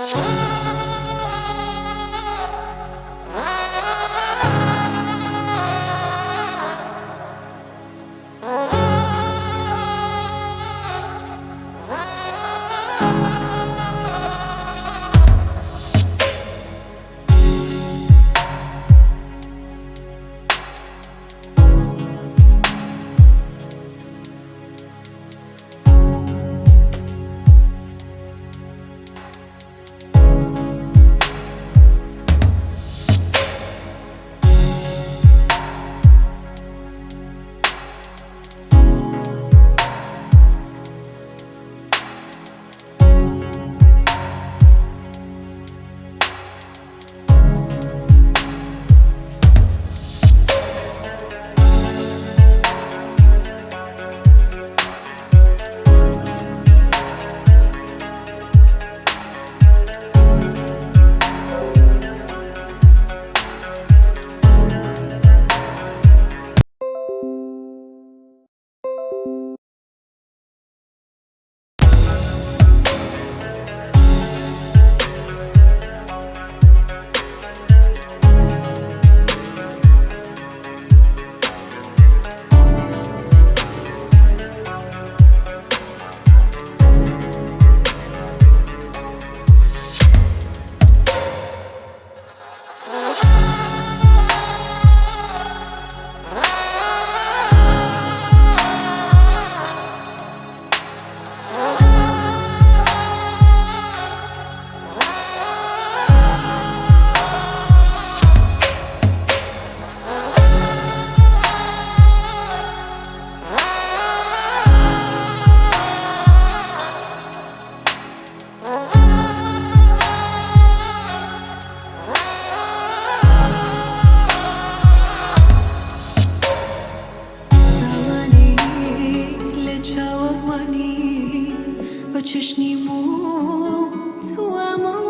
Oh. 你不做梦。